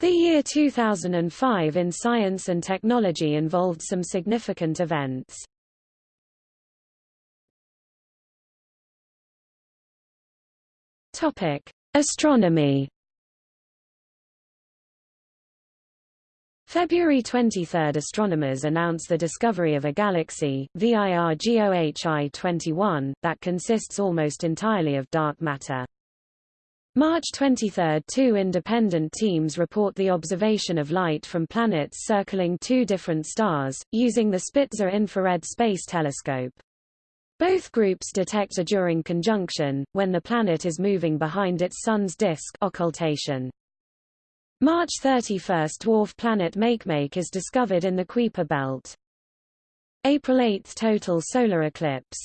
The year 2005 in science and technology involved some significant events. Topic: Astronomy. February 23 – Astronomers announce the discovery of a galaxy, VIRGOHI 21, that consists almost entirely of dark matter. March 23 – Two independent teams report the observation of light from planets circling two different stars, using the Spitzer Infrared Space Telescope. Both groups detect a during conjunction, when the planet is moving behind its sun's disk occultation. March 31 – Dwarf planet Makemake is discovered in the Kuiper belt. April 8 – Total solar eclipse.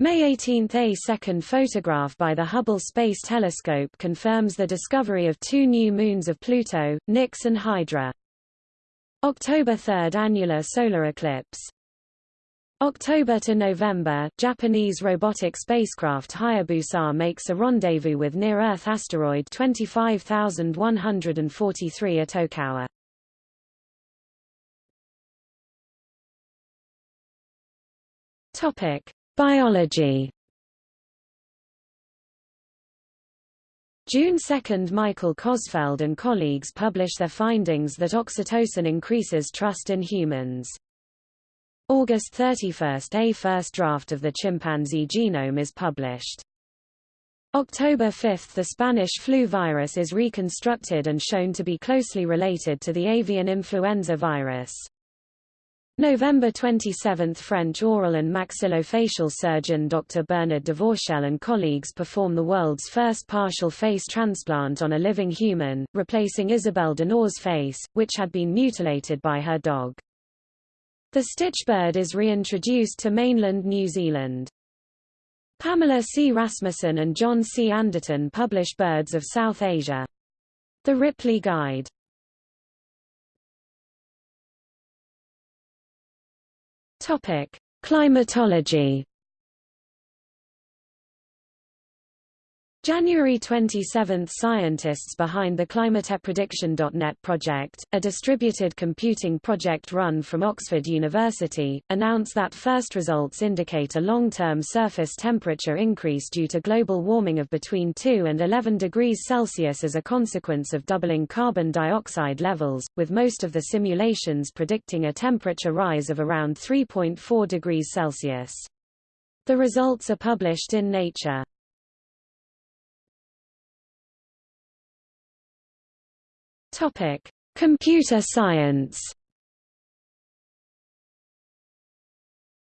May 18 – A second photograph by the Hubble Space Telescope confirms the discovery of two new moons of Pluto, Nix and Hydra. October 3 – Annular solar eclipse. October to November, Japanese robotic spacecraft Hayabusa makes a rendezvous with near-Earth asteroid 25143 Itokawa. Topic: Biology. June 2 – Michael Kosfeld and colleagues publish their findings that oxytocin increases trust in humans. August 31 – A first draft of the chimpanzee genome is published. October 5 – The Spanish flu virus is reconstructed and shown to be closely related to the avian influenza virus. November 27 – French oral and maxillofacial surgeon Dr. Bernard Devauchelle and colleagues perform the world's first partial face transplant on a living human, replacing Isabelle Dinoire's face, which had been mutilated by her dog. The stitchbird is reintroduced to mainland New Zealand. Pamela C. Rasmussen and John C. Anderton publish Birds of South Asia. The Ripley Guide. Topic: Climatology. January 27 – Scientists behind the ClimatePrediction.net project, a distributed computing project run from Oxford University, announce that first results indicate a long-term surface temperature increase due to global warming of between 2 and 11 degrees Celsius as a consequence of doubling carbon dioxide levels, with most of the simulations predicting a temperature rise of around 3.4 degrees Celsius. The results are published in Nature. Topic: Computer science.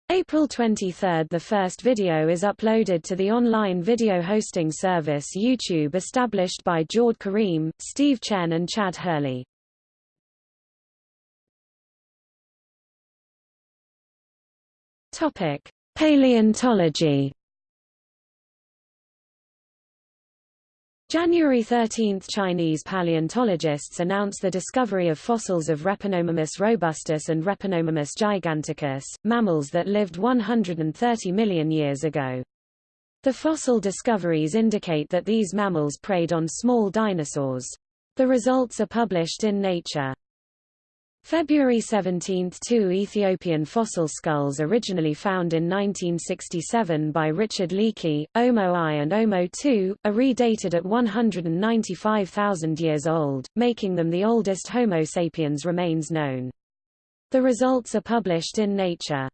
April 23 – The first video is uploaded to the online video hosting service YouTube established by Jawed Karim, Steve Chen and Chad Hurley. Paleontology January 13 – Chinese paleontologists announce the discovery of fossils of Repenomamus robustus and Repenomamus giganticus, mammals that lived 130 million years ago. The fossil discoveries indicate that these mammals preyed on small dinosaurs. The results are published in Nature. February 17 – Two Ethiopian fossil skulls originally found in 1967 by Richard Leakey, Omo I and Omo II, are redated at 195,000 years old, making them the oldest Homo sapiens remains known. The results are published in Nature.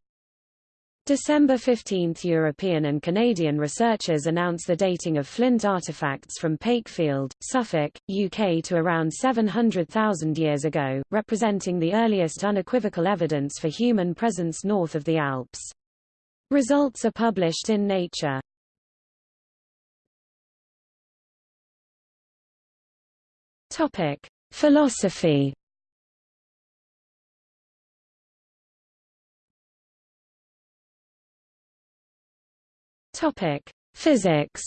December 15 – European and Canadian researchers announce the dating of flint artifacts from Pakefield, Suffolk, UK to around 700,000 years ago, representing the earliest unequivocal evidence for human presence north of the Alps. Results are published in Nature. Philosophy Topic: Physics.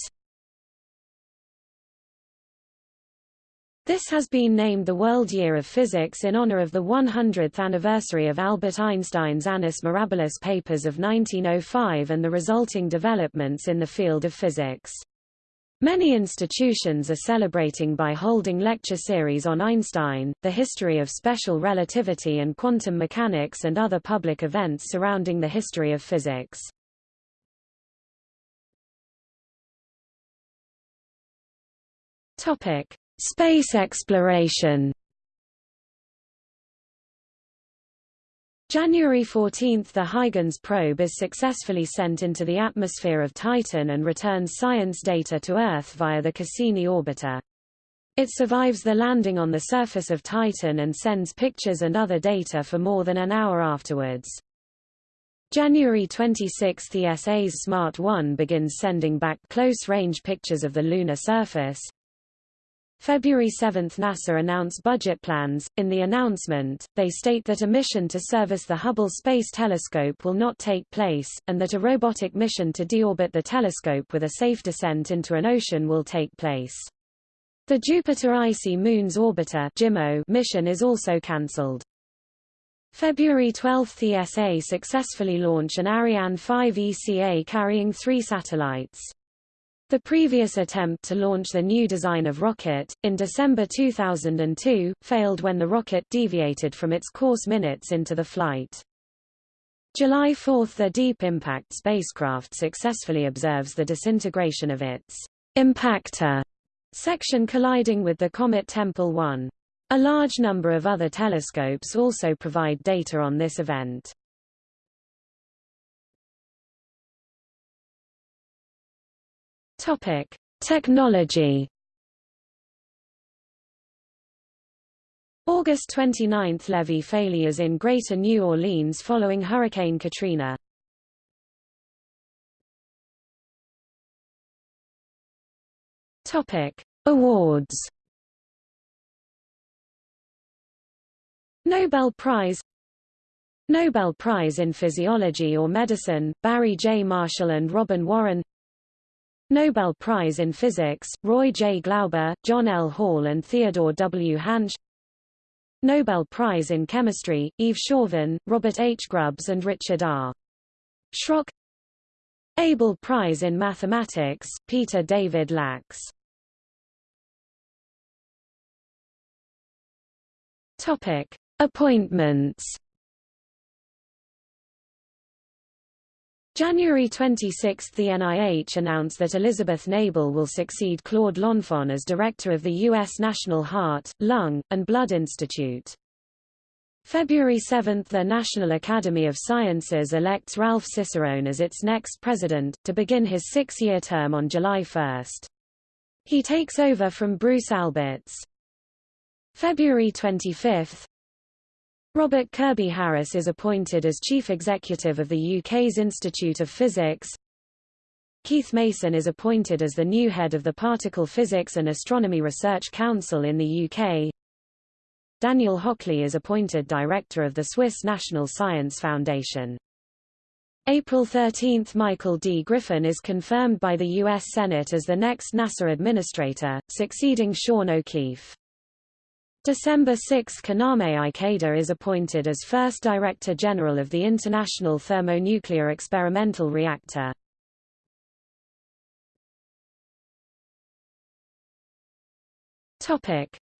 This has been named the World Year of Physics in honor of the 100th anniversary of Albert Einstein's Annus Mirabilis papers of 1905 and the resulting developments in the field of physics. Many institutions are celebrating by holding lecture series on Einstein, the history of special relativity and quantum mechanics and other public events surrounding the history of physics. Topic: Space exploration. January 14 – The Huygens probe is successfully sent into the atmosphere of Titan and returns science data to Earth via the Cassini orbiter. It survives the landing on the surface of Titan and sends pictures and other data for more than an hour afterwards. January 26 – The ESA's Smart 1 begins sending back close-range pictures of the lunar surface, February 7 NASA announced budget plans. In the announcement, they state that a mission to service the Hubble Space Telescope will not take place, and that a robotic mission to deorbit the telescope with a safe descent into an ocean will take place. The Jupiter Icy Moons Orbiter mission is also cancelled. February 12 – The ESA successfully launched an Ariane 5 ECA carrying three satellites. The previous attempt to launch the new design of rocket, in December 2002, failed when the rocket deviated from its course minutes into the flight. July 4 – The Deep Impact spacecraft successfully observes the disintegration of its impactor section colliding with the comet Tempel 1. A large number of other telescopes also provide data on this event. Topic: Technology. August 29 – Levee failures in Greater New Orleans following Hurricane Katrina. Awards. Nobel Prize Nobel Prize in Physiology or Medicine, Barry J. Marshall and Robin Warren Nobel Prize in Physics, Roy J. Glauber, John L. Hall and Theodore W. Hansch Nobel Prize in Chemistry, Yves Chauvin, Robert H. Grubbs and Richard R. Schrock Abel Prize in Mathematics, Peter David Lax Topic. Appointments January 26 – The NIH announced that Elizabeth Nabel will succeed Claude Lenfant as director of the U.S. National Heart, Lung, and Blood Institute. February 7 – The National Academy of Sciences elects Ralph Cicerone as its next president, to begin his six-year term on July 1. He takes over from Bruce Alberts. February 25 Robert Kirby Harris is appointed as Chief Executive of the UK's Institute of Physics. Keith Mason is appointed as the new head of the Particle Physics and Astronomy Research Council in the UK. Daniel Hochli is appointed Director of the Swiss National Science Foundation. April 13 – Michael D. Griffin is confirmed by the U.S. Senate as the next NASA administrator, succeeding Sean O'Keefe. December 6 Kaname Ikeda is appointed as first Director General of the International Thermonuclear Experimental Reactor.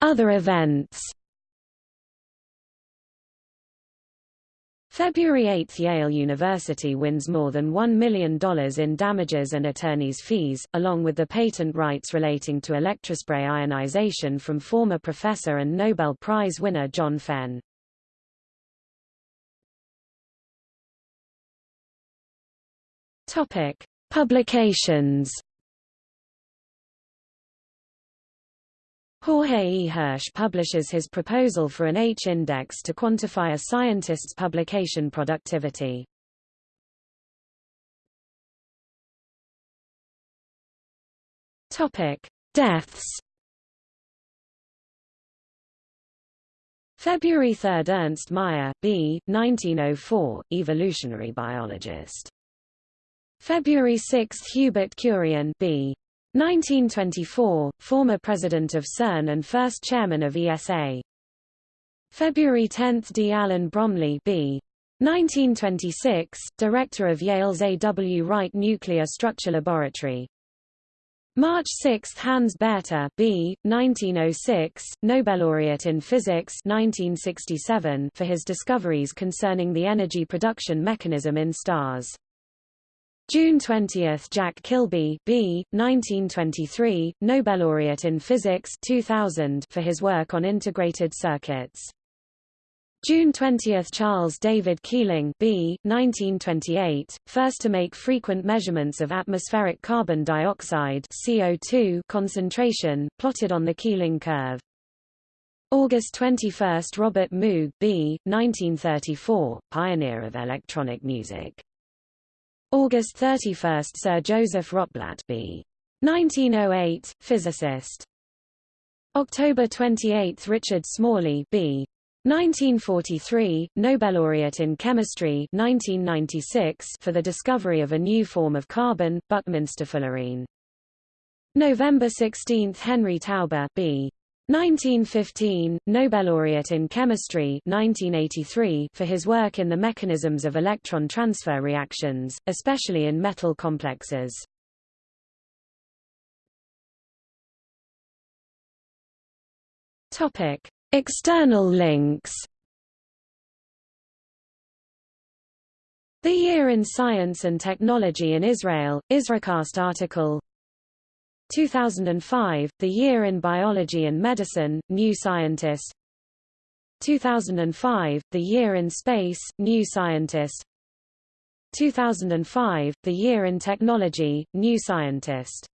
Other events. February 8 – Yale University wins more than $1 million in damages and attorney's fees, along with the patent rights relating to electrospray ionization from former professor and Nobel Prize winner John Fenn. Topic. Publications Jorge E. Hirsch publishes his proposal for an H-index to quantify a scientist's publication productivity. Topic: Deaths. February 3 – Ernst Mayr, B. 1904, evolutionary biologist. February 6 – Hubert Curien B. 1924, former president of CERN and first chairman of ESA. February 10 – D. Allen Bromley B. 1926, director of Yale's A. W. Wright Nuclear Structure Laboratory. March 6 Hans Bethe B. 1906, Nobel laureate in physics 1967 for his discoveries concerning the energy production mechanism in stars. June 20 Jack Kilby B. 1923, Nobel laureate in physics 2000 for his work on integrated circuits. June 20 – Charles David Keeling B. 1928, first to make frequent measurements of atmospheric carbon dioxide CO2 concentration, plotted on the Keeling curve. August 21 – Robert Moog B. 1934, pioneer of electronic music. August 31 – Sir Joseph Rotblat B. 1908, physicist. October 28 – Richard Smalley B. 1943, Nobel laureate in chemistry 1996 for the discovery of a new form of carbon, Buckminster fullerene. November 16, Henry Taube B. 1915, Nobel laureate in chemistry 1983 for his work in the mechanisms of electron transfer reactions, especially in metal complexes. Topic: External links The Year in Science and Technology in Israel, Israelcast article 2005, The Year in Biology and Medicine, New Scientist. 2005, The Year in Space, New Scientist. 2005, The Year in Technology, New Scientist